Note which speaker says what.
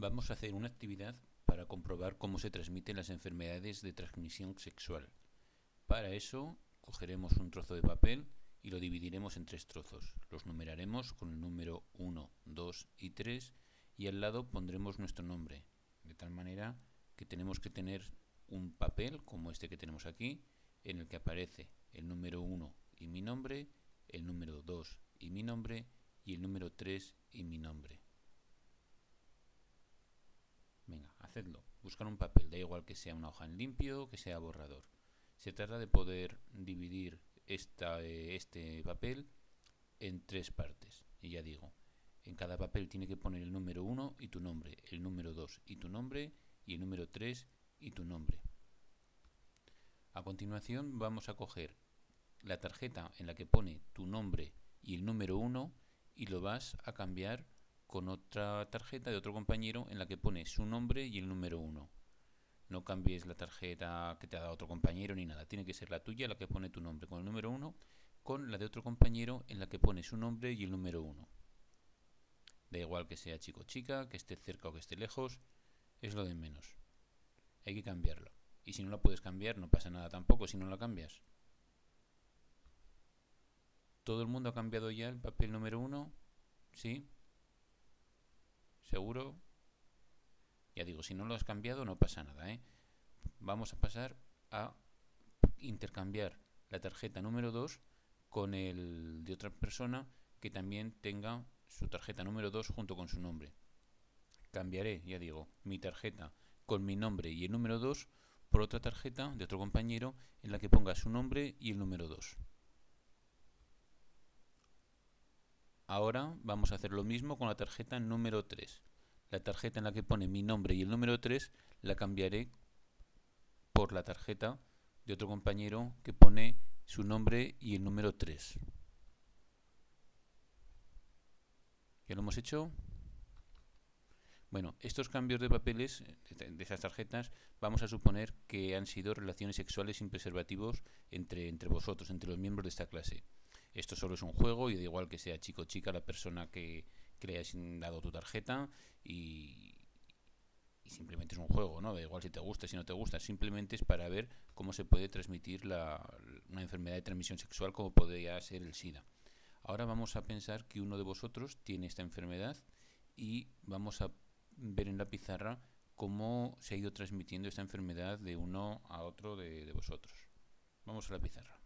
Speaker 1: Vamos a hacer una actividad para comprobar cómo se transmiten las enfermedades de transmisión sexual. Para eso cogeremos un trozo de papel y lo dividiremos en tres trozos. Los numeraremos con el número 1, 2 y 3 y al lado pondremos nuestro nombre. De tal manera que tenemos que tener un papel como este que tenemos aquí en el que aparece el número 1 y mi nombre, el número 2 y mi nombre y el número 3 y mi nombre. Hacedlo. Buscar un papel, da igual que sea una hoja en limpio, que sea borrador. Se trata de poder dividir eh, este papel en tres partes. Y ya digo, en cada papel tiene que poner el número 1 y tu nombre, el número 2 y tu nombre, y el número 3 y tu nombre. A continuación vamos a coger la tarjeta en la que pone tu nombre y el número 1 y lo vas a cambiar con otra tarjeta de otro compañero en la que pone su nombre y el número 1. No cambies la tarjeta que te ha dado otro compañero ni nada. Tiene que ser la tuya la que pone tu nombre con el número 1 con la de otro compañero en la que pone su nombre y el número 1. Da igual que sea chico o chica, que esté cerca o que esté lejos, es lo de menos. Hay que cambiarlo. Y si no la puedes cambiar, no pasa nada tampoco si no la cambias. ¿Todo el mundo ha cambiado ya el papel número 1? ¿Sí? ¿Seguro? Ya digo, si no lo has cambiado no pasa nada. ¿eh? Vamos a pasar a intercambiar la tarjeta número 2 con el de otra persona que también tenga su tarjeta número 2 junto con su nombre. Cambiaré, ya digo, mi tarjeta con mi nombre y el número 2 por otra tarjeta de otro compañero en la que ponga su nombre y el número 2. Ahora vamos a hacer lo mismo con la tarjeta número 3. La tarjeta en la que pone mi nombre y el número 3 la cambiaré por la tarjeta de otro compañero que pone su nombre y el número 3. ¿Ya lo hemos hecho? Bueno, estos cambios de papeles de esas tarjetas vamos a suponer que han sido relaciones sexuales sin preservativos entre, entre vosotros, entre los miembros de esta clase. Esto solo es un juego y da igual que sea chico o chica la persona que, le hayas dado tu tarjeta y, simplemente es un juego, ¿no? Da igual si te gusta, si no te gusta, simplemente es para ver cómo se puede transmitir la, una enfermedad de transmisión sexual como podría ser el SIDA. Ahora vamos a pensar que uno de vosotros tiene esta enfermedad y vamos a ver en la pizarra cómo se ha ido transmitiendo esta enfermedad de uno a otro de vosotros. Vamos a la pizarra.